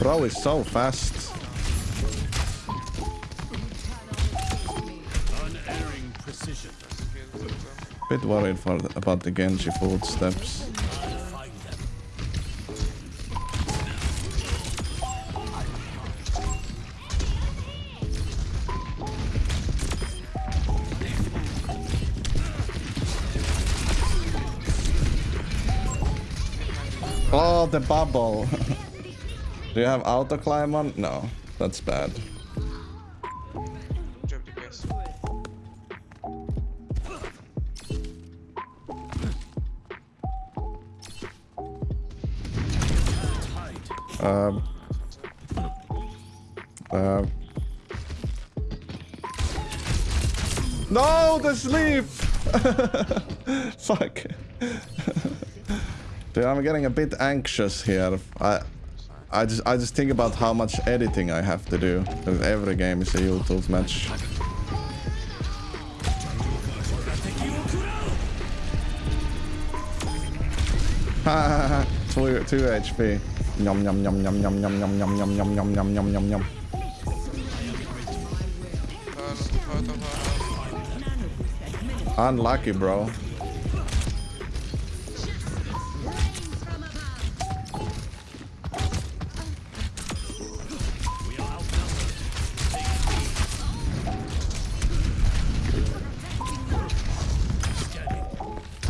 Bro is so fast. Bit worried for about the Genji footsteps. Oh, the bubble. Do you have auto climb on? No, that's bad. Um. Um. No, the sleep. Fuck. Dude, I'm getting a bit anxious here. I, I just, I just think about how much editing I have to do. Because every game is a YouTube match. two, two HP. Yum yum yum yum yum yum yum yum yum yum yum yum yum yum yum. Unlucky, bro.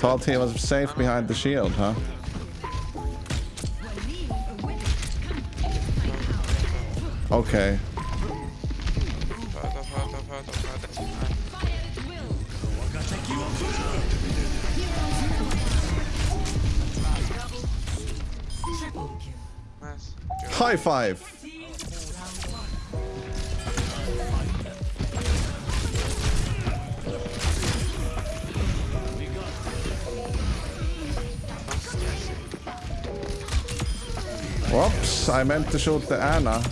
thought he was safe behind the shield, huh? Okay. High hard, Whoops, I meant to shoot the Ana.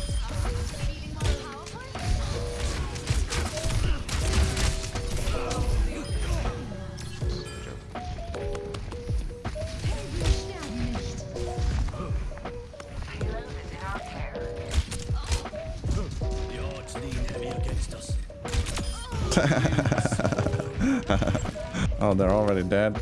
Oh, they're already dead.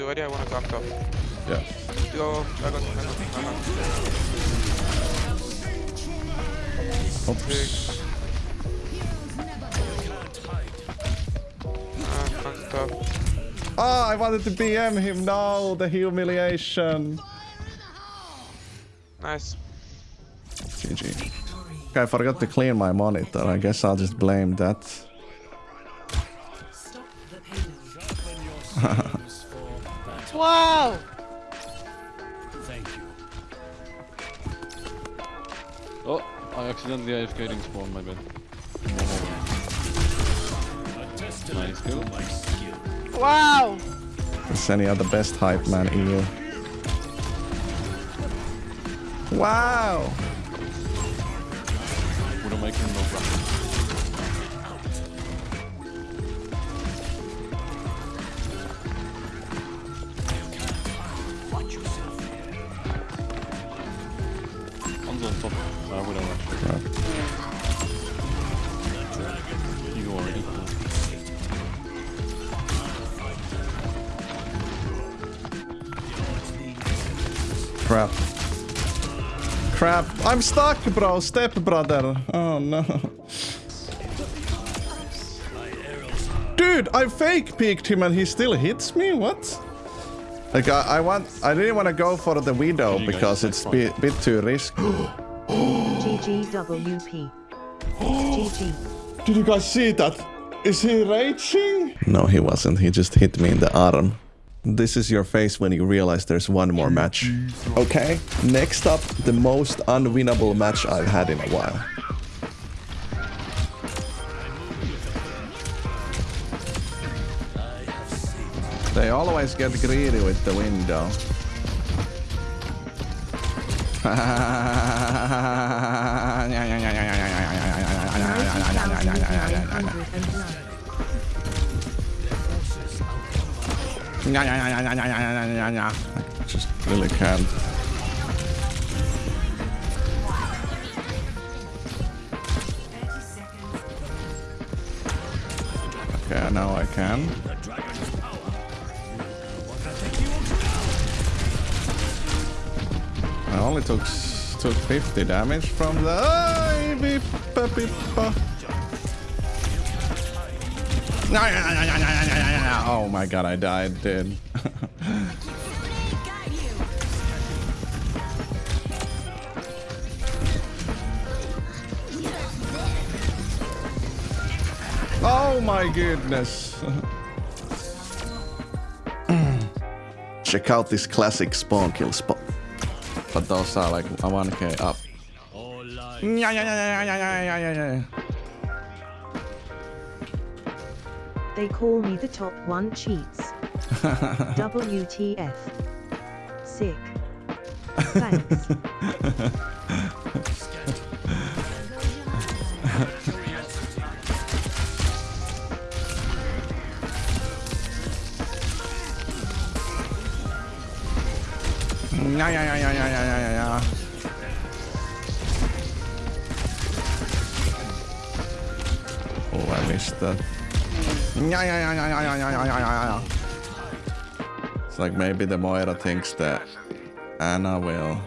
Everywhere. Anzu. I wanna come top. Yeah. Go. I got, I got, I got. Oops. Ah, Oh, I wanted to BM him. No, the humiliation. Nice. GG. Okay, I forgot to clean my monitor. I guess I'll just blame that. Wow! Thank you. Oh, I accidentally AFK didn't spawn, my bad. Nice kill. Wow! Sani the best hype man in you. Wow! Would Crap. Crap. I'm stuck, bro. Step brother. Oh no. Dude, I fake peeked him and he still hits me? What? Like I, I want I didn't want to go for the widow GG guys, because it's a bit, bit too risky. GGWP. GG. Did you guys see that? Is he raging? No, he wasn't. He just hit me in the arm. This is your face when you realize there's one more match. Okay, next up, the most unwinnable match I've had in a while. They always get greedy with the window. Yeah, yeah, yeah, yeah, yeah, yeah, yeah, yeah. I just really can. Okay, now I can. I only took took 50 damage from the... Oh, Oh my god, I died, dude. oh my goodness. Check out this classic spawn kill spot. But those are like a 1k up. Yeah, yeah, yeah, yeah, yeah, yeah, yeah, yeah. They call me the top one cheats. WTF. Sick. Thanks. Yeah, yeah, yeah, yeah, yeah, yeah, yeah, yeah. Oh, I missed that. Yeah, yeah, yeah, yeah, yeah, yeah, yeah, yeah. It's like maybe the Moira thinks that Ana will.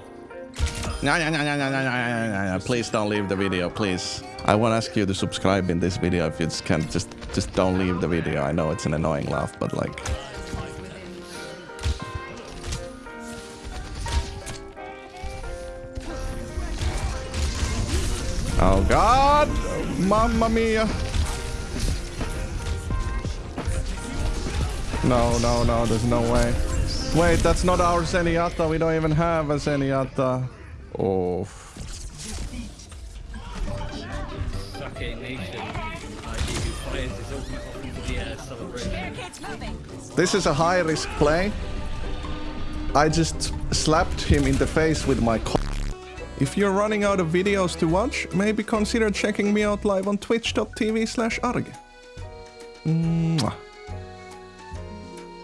Yeah, yeah, yeah, yeah, yeah, yeah. Please don't leave the video, please. I want to ask you to subscribe in this video if you just can. Just, just don't leave the video. I know it's an annoying laugh, but like. Oh God! Mamma mia! No, no, no, there's no way. Wait, that's not our Zenyatta. We don't even have a Zenyatta. Oh. This is a high risk play. I just slapped him in the face with my If you're running out of videos to watch, maybe consider checking me out live on twitch.tv slash arge. Mwah.